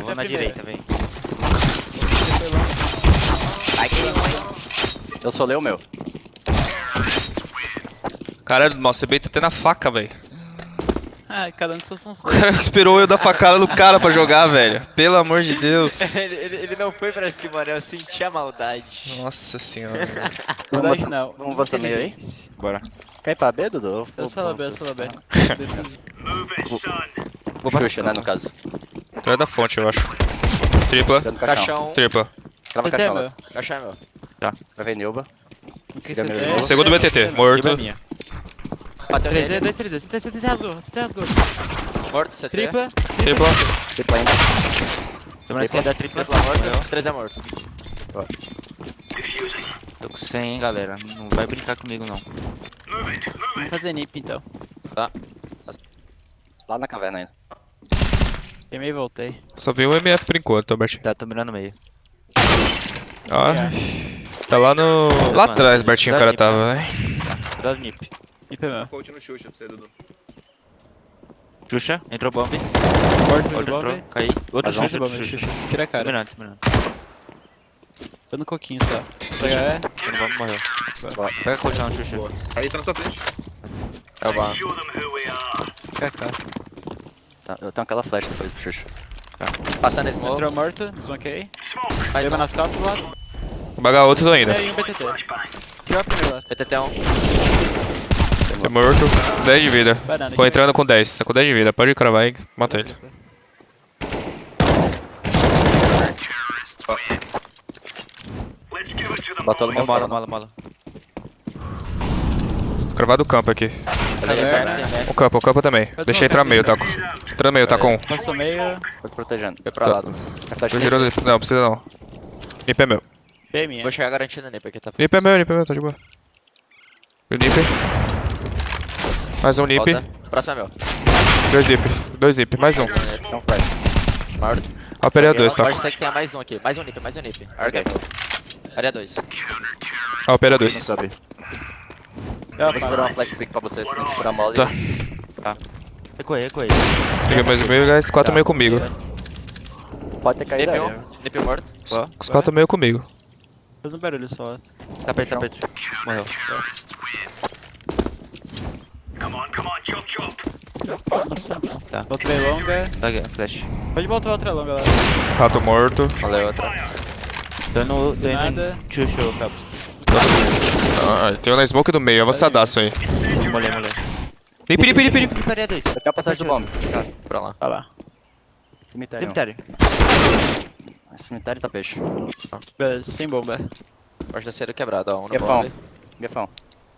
vou na primeira. direita, vem. Foi longe. Ai, que ruim. Eu solei o meu. Caralho, nossa, você beita até na faca, velho. Ah, cada um de suas O funções. cara esperou eu dar facada no cara pra jogar, velho. Pelo amor de Deus. ele, ele, ele não foi pra cima, né? Eu senti a maldade. Nossa senhora. você- não. vamos você meio aí? Bora. Quer ir pra B, Dudu? Eu sou B, eu sou B. Vou pra Xuxa, né, no caso. Atrás da fonte, eu acho. Tripla, caixão. Tripla. Crava é caixão lá. Caixão é meu. Vai ver Nilba. Que tem? irmão. Segundo BTT, morto. É minha. Bateu 3D, nele. 2, 3D. CT, CT rasgou, CT rasgou. Morto, CT. Tripla. Tripla. Tripla ainda. Tô na esquerda, tripla. Tripla morto. 3 é morto. Tô com 100, hein, galera. Não vai brincar comigo, não. Vamos fazer nip então. Lá na caverna ainda. Queimei e voltei. Só vi um MF por enquanto, Albert. Tá, tô mirando meio. Ó. Tá lá no. Lá atrás, Bertinho, o cara tava, velho. Cuidado, Nip. Nip é meu. Coach no Xuxa pra você, Dudu. Xuxa, entrou bomb. Morto Outro entrou, bomb. caí. Outro um Xuxa, Xuxa, outro bomb, Xuxa. Xuxa. Tira a cara. mirando, tô mirando. Tô no coquinho só. Pega é. Tô no bomb, morreu. Pega a colchão, Xuxa. Boa. Aí tá na sua frente. É o bar. KK. Tá, eu tenho aquela flash depois pro Xuxa. Passando smoke. Entrou morto, desmanquei. Mais Leva um. nas costas do lado. Vou bagar outros ainda. E aí um BTT. Pior primeiro lado. TTT 1. Tá morto. 10 de vida. Banana. Ficou entrando com 10. Tá com 10 de vida. Pode cravar e mata ele. No É mola, meu mola, mola. Cravado o campo aqui. Caverna. O campo, o campo também. Deixa entrar meio, tá? Entra meio, tá com um. Passou meio. Tô te protegendo. Foi pra Tá. lado. A Tô girando. Não, precisa não. Nip é meu. Minha. Vou chegar garantindo nele, porque tá Nip é meu, nip é meu, tá de boa. E o nip. Mais um nip. Próximo é meu. Dois nip. Dois nip. Mais um. Tem um flash. Morto. Ó, dois, tá? Pode ser que tenha mais um aqui. Mais um nip, mais um nip. Arga. Área 2. Ó, opera Não dois. sobe. Eu Vou segurar uma flash pick pra você, se não segurar mole. Tá. Recuei, recuei. Peguei mais um meio, guys. Quatro meio comigo. Pode ter caído aí. 1. Nip morto. Boa. Os quatro meio comigo. Faz um barulho só. Tá perto, tá perto. Morreu. Tá. Volta meio longa. Tá aqui, flash. Pode voltar outra longa lá. Rato morto. Valeu, outra. Indo Nada. em Xuxa, Caps. Ah, tem um na smoke do meio. Avançadaço aí. Molhei, molhei. Nip, nip, nip. Nip, área 2. Eu tenho a passagem do bomb. Tá, pra lá. Vai lá. Cemitério. Cemitério. Cemitério tá peixe. Beleza, sem bomba. Porta cedo quebrado, ó. Um no Gefão. bomb. Gefão.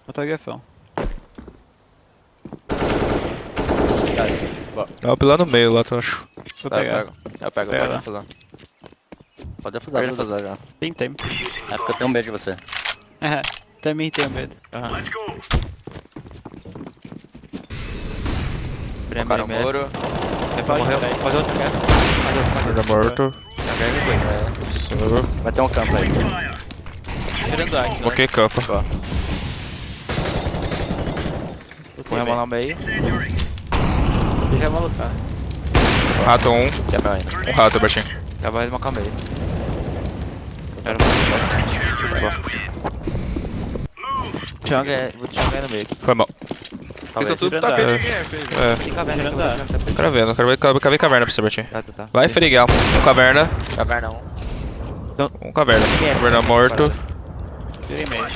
Botou o gefão. Tava pela no meio lá, tu acho. Vou Tá, eu pegar. pego. Eu pego, Pega pode lá. fazer. Pode fazer. Pode fazer já. Tem tempo. É porque eu tenho medo de você. É, também tenho medo. Aham. é Cara, o muro. Pode Morreu. trás. Faz outro, quer? Faz outro. Tá morto. Vai ter um campo aí. Tirando Axe, né? Bloqueei campo. Põe a mão no meio. Deixa eu malucar. Rato um. Quebra ainda. Um rato, Bertinho. Acaba de macar o meio. Quero É. Vou te changar no meio. Foi mal. Fica tudo tapete a- aqui, é, filho. É, Tem caverna, a- caverna, cravendo. Cravei, cravei caverna pra você, Bertinho. Tá, tá, tá. Vai, Feriguel. Um caverna. Caverna 1. Um caverna. Caverna morto.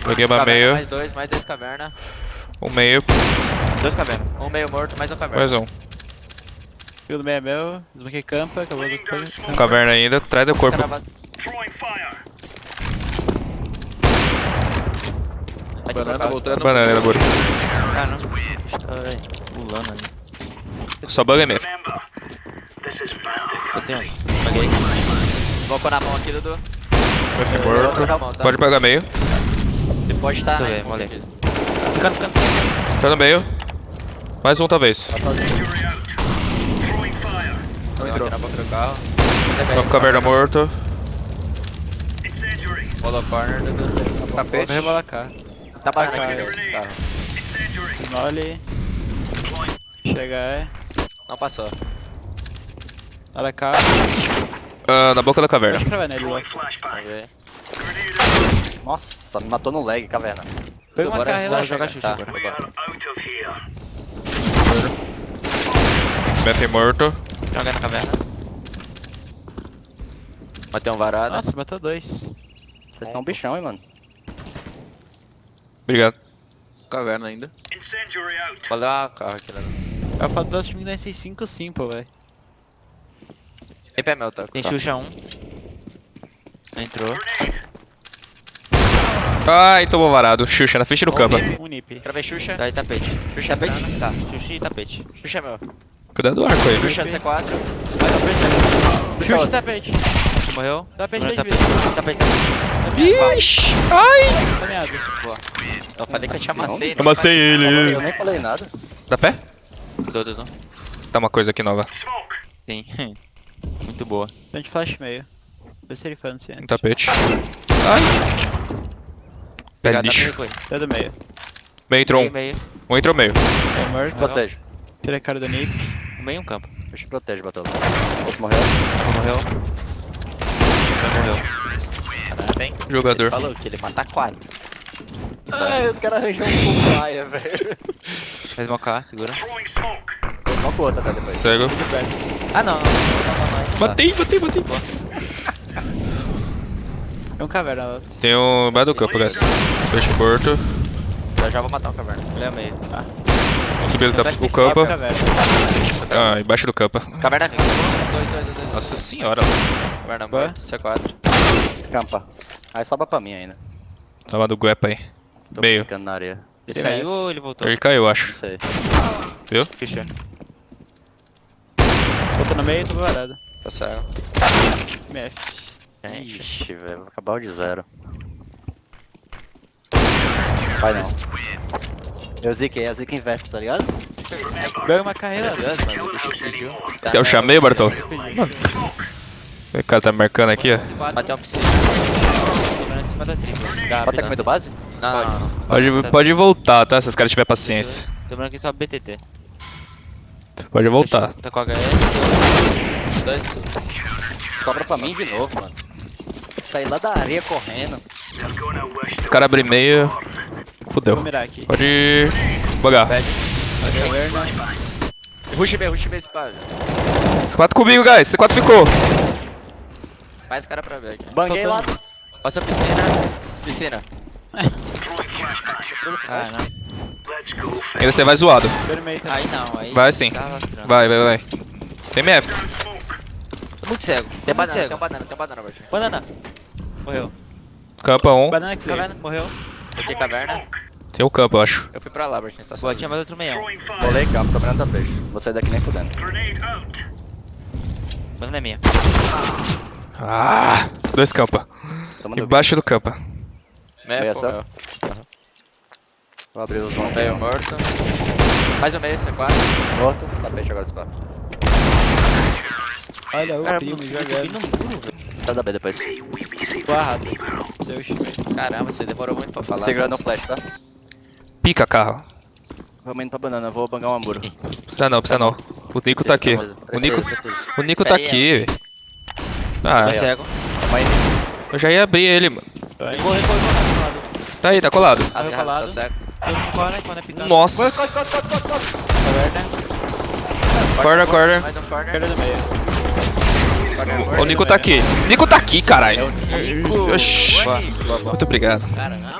Joguei uma meio. mais dois, mais dois caverna. Um meio. Dois caverna. Um meio morto, mais um caverna. Mais um. Fio do meio é meu. Desbanquei campa. Acabou do Um caverna ainda. Traz o corpo. Aqui Banana tá voltando. Banana Goro. Ah, não. Tá aí, pulando ali. Só bug MF. Eu tenho. Paguei. Colocou na mão aqui, Dudu. MF morto. tá? Pode pegar meio. Ele pode estar Tô na bem, smoke aqui. Ficando, ficando. Tá no meio. Mais um, talvez. Não entrou. Na boca do carro. Caverna morto. Follow corner, Dudu. Tapete. Vou rebolar cá. Tá Tá, aqui cara. nesse carro. Mole. Chega é. Não passou. Olha cá. Ah, na boca da caverna. Loki. Vamos ver. Nossa, me matou no lag, caverna. Pega uma Bora carro e só jogar xuxa Tá. agora. Matei morto. Joga na caverna. Matei um varado. Nossa, matou dois. Vocês estão bichão, hein, mano. Obrigado. Caverna ainda. Valeu a carro aqui, né? É o fato do nosso time não é 5 simple, velho. Tem pé meu, tá? Tem Xuxa 1. Entrou. Ai, tomou varado. Xuxa na frente do campo. Um nip. Gravei Xuxa. Tá aí, tapete. Xuxa Tapete? tapete. Tá, Xuxa e tapete. Xuxa é meu. Cuidado do arco aí, viu? Xuxa C4. Mais um frente. Xuxa tapete. Morreu. Tapete Bruno, 10 vezes. Tapete, tapete. Ixi! Ai! Eu falei que eu te amassei. né? Amassei ele. Eu nem falei nada. Dá pé? Cuidou, Dudu. Você tá uma coisa aqui nova. Sim. Muito boa. Tem de flash meio. Vê se ele fã-se Um antes. tapete. Ai! Pé Obrigado, lixo. foi. Tá do meio. Meio entrou um. Um entrou meio. Morto. Protege. Tira a cara do nip. Meio um campo. Deixa protege, Batola. Outro morreu. Morreu. Morreu. Hein? Jogador. Ele falou que ele mata 4. Ai, o cara arranjou um paia, velho. Faz mocar, segura. Uma outra, tá depois. Cego. Ah, não. não, não, não. Matei, matei, matei. É um caverna lá. Tem um embaixo do campo, guys. Peixe morto. Já já vou matar o caverna. Ele é meio. Ah, Subindo tá o campo. Caverna. Ah, embaixo do campo. Caverna. 2, 2, 2, 2. Nossa senhora. Caverna Boa. morto. C4. Campa. Aí sobra pra mim ainda. Tava do Guepa aí. Tô Meio. brincando na areia. ele saiu ou ele voltou? Ele caiu, Não acho. sei. Xuxa. Botou no meio e tô varado. Tá cego. MF. Gente. Ixi, velho. Vou acabar o de zero. Vai não. Eu ziquei, a zica investe, tá ligado? Pega uma carreira. Mano. Quer o chamei, Bartol? O cara tá marcando aqui, ó. Matei um piscina. Dobrando em cima da tripla. Pode ter Gabi. comido base? Não, não, não. Pode, pode voltar, tá? Se os caras tiverem paciência. Dobrando aqui só BTT. Pode voltar. Tá com HS. Dois. Sobra pra mim de novo, mano. Saí lá da areia correndo. Os caras abrem meio. Fudeu. Pode. Bugar. Rush B, rush B. Os quatro comigo, guys. C4 ficou. Mais cara pra ver aqui. Banguei lá. Passa a piscina. Piscina. Ah, não. Ainda você vai zoado. Aí não, aí. Vai sim. Tá. Vai, vai, vai. Tem MF. Tô muito cego. Tem muito banana, tem cego. um banana, tem banana, Bart. Banana. Morreu. Campa 1. Um. Banana clear. Caverna, morreu. Botei caverna. Tem o campo, eu acho. Eu fui pra lá, Bart, estação. Boa, tinha mais outro meião. Rolei campo, tô mirando da peixe. Vou sair daqui nem fudendo. Banana é minha. Ah! Dois campa. No Embaixo do campa. Meia só? meu. Vou abrir os ombros. Meio morto. Mais um meio, C4. Morto. Tá peixe agora esse pá. Olha o Cara, primo no muro, velho. Sai da B depois. Barrado. Seu chute. Caramba, você demorou muito pra falar. Segurando o flash, tá? Pica carro. Vamos indo pra banana, vou bangar um muro. Precisa não, precisa não. O Nico tá aqui. O Nico, o Nico tá aqui, velho. Ah, Tá cego. Tamo aí. eu já ia abrir ele, mano. Vai. Corre, corre, corre. corre. Tá aí, tá colado. As Meu garras tá colado. cego. Todo mundo corre, corre. Nossa. Caverna. Corner, corner. Mais um corner. Do meio. O Nico tá aqui. Nico tá aqui, caralho. Boa. Muito obrigado. Caramba.